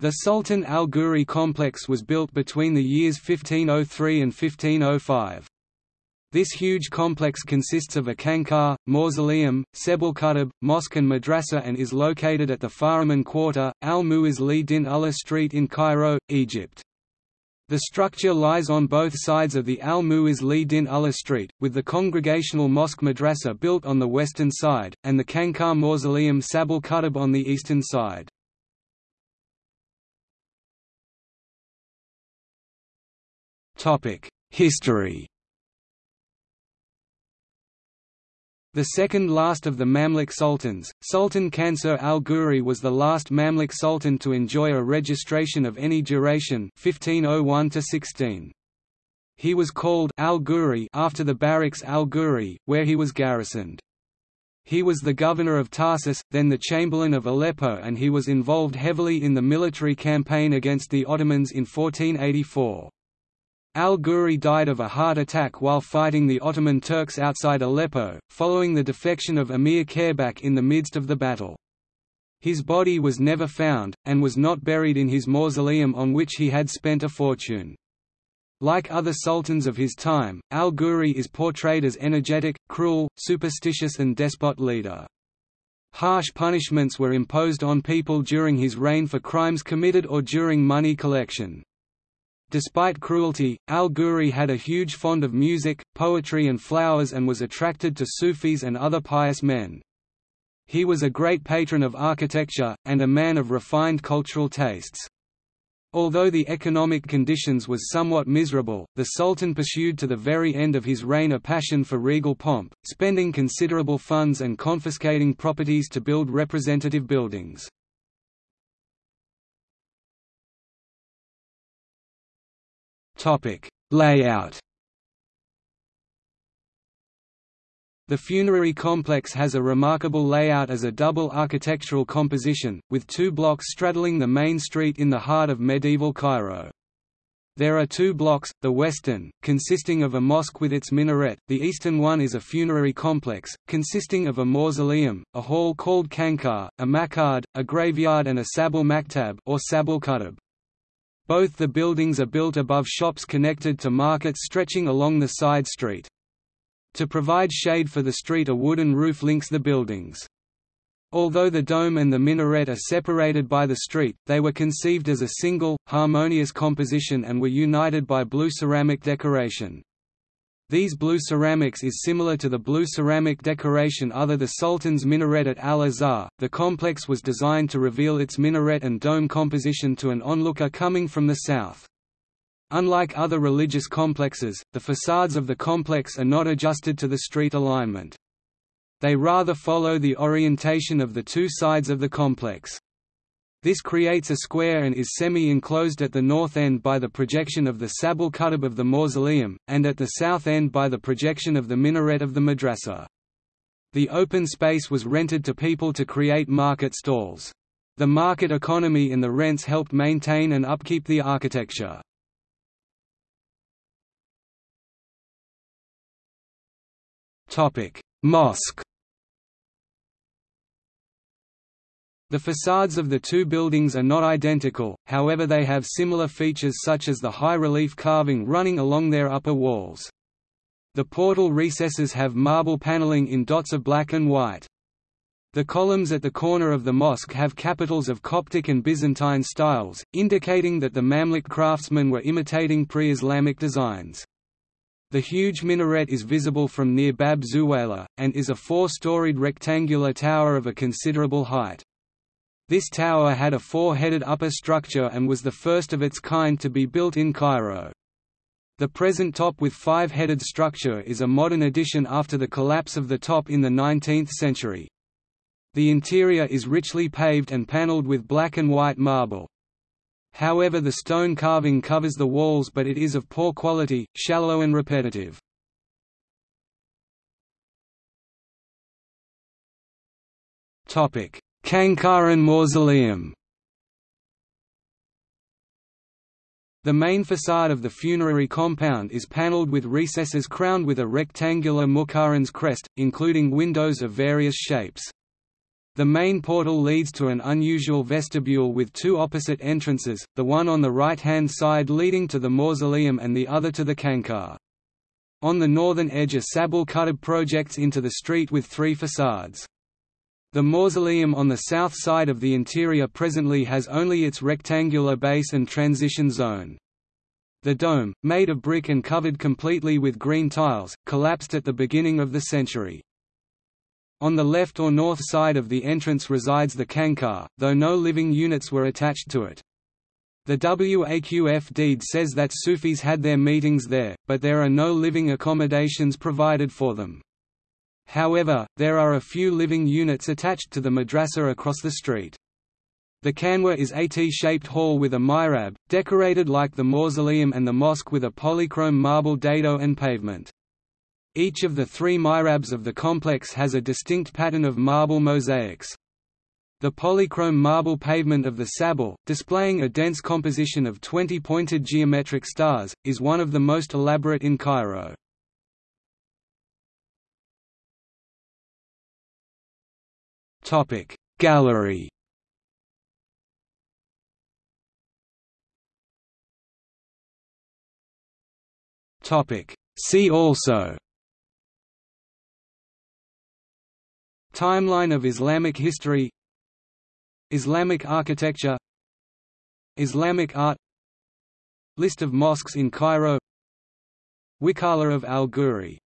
The Sultan al-Ghuri complex was built between the years 1503 and 1505. This huge complex consists of a khanqah, mausoleum, sabil mosque and madrasa and is located at the Fahraman Quarter, al-Mu'izz li din Allah Street in Cairo, Egypt. The structure lies on both sides of the al-Mu'izz li din Allah Street, with the congregational mosque madrasa built on the western side, and the khanqah mausoleum Sabil Kuttab on the eastern side. History The second last of the Mamluk sultans, Sultan Qansuh al-Ghuri was the last Mamluk sultan to enjoy a registration of any duration 1501 -16. He was called al-Ghuri after the barracks al-Ghuri, where he was garrisoned. He was the governor of Tarsus, then the chamberlain of Aleppo and he was involved heavily in the military campaign against the Ottomans in 1484. Al-Ghuri died of a heart attack while fighting the Ottoman Turks outside Aleppo, following the defection of Emir Khayrbak in the midst of the battle. His body was never found, and was not buried in his mausoleum on which he had spent a fortune. Like other sultans of his time, al-Ghuri is portrayed as energetic, cruel, superstitious and despot leader. Harsh punishments were imposed on people during his reign for crimes committed or during money collection. Despite cruelty, al-Ghuri had a huge fond of music, poetry and flowers and was attracted to Sufis and other pious men. He was a great patron of architecture, and a man of refined cultural tastes. Although the economic conditions was somewhat miserable, the Sultan pursued to the very end of his reign a passion for regal pomp, spending considerable funds and confiscating properties to build representative buildings. Topic: Layout. The funerary complex has a remarkable layout as a double architectural composition, with two blocks straddling the main street in the heart of medieval Cairo. There are two blocks, the western, consisting of a mosque with its minaret, the eastern one is a funerary complex, consisting of a mausoleum, a hall called khanqah, a maq'ad, a graveyard and a sabil maktab or sabil kuttab. Both the buildings are built above shops connected to markets stretching along the side street. To provide shade for the street a wooden roof links the buildings. Although the dome and the minaret are separated by the street, they were conceived as a single, harmonious composition and were united by blue ceramic decoration. These blue ceramics is similar to the blue ceramic decoration other the Sultan's minaret at Al-Azhar. The complex was designed to reveal its minaret and dome composition to an onlooker coming from the south. Unlike other religious complexes, the facades of the complex are not adjusted to the street alignment. They rather follow the orientation of the two sides of the complex. This creates a square and is semi-enclosed at the north end by the projection of the Sabil Kuttab of the mausoleum, and at the south end by the projection of the minaret of the madrasa. The open space was rented to people to create market stalls. The market economy and the rents helped maintain and upkeep the architecture. Mosque The facades of the two buildings are not identical, however they have similar features such as the high-relief carving running along their upper walls. The portal recesses have marble paneling in dots of black and white. The columns at the corner of the mosque have capitals of Coptic and Byzantine styles, indicating that the Mamluk craftsmen were imitating pre-Islamic designs. The huge minaret is visible from near Bab Zuwaylah, and is a four-storied rectangular tower of a considerable height. This tower had a four-headed upper structure and was the first of its kind to be built in Cairo. The present top with five-headed structure is a modern addition after the collapse of the top in the 19th century. The interior is richly paved and paneled with black and white marble. However the stone carving covers the walls but it is of poor quality, shallow and repetitive. Topic: Khanqahan Mausoleum The main facade of the funerary compound is panelled with recesses crowned with a rectangular muqarnas crest, including windows of various shapes. The main portal leads to an unusual vestibule with two opposite entrances, the one on the right-hand side leading to the mausoleum and the other to the Khanqah. On the northern edge a sabil kuttab projects into the street with three facades. The mausoleum on the south side of the interior presently has only its rectangular base and transition zone. The dome, made of brick and covered completely with green tiles, collapsed at the beginning of the century. On the left or north side of the entrance resides the Khanqah, though no living units were attached to it. The Waqf deed says that Sufis had their meetings there, but there are no living accommodations provided for them. However, there are a few living units attached to the madrasa across the street. The khanqah is a T-shaped hall with a mihrab, decorated like the mausoleum and the mosque with a polychrome marble dado and pavement. Each of the three mihrabs of the complex has a distinct pattern of marble mosaics. The polychrome marble pavement of the sabil, displaying a dense composition of 20 pointed geometric stars, is one of the most elaborate in Cairo. Gallery See also Timeline of Islamic history Islamic architecture Islamic art List of mosques in Cairo Wikala of al-Ghuri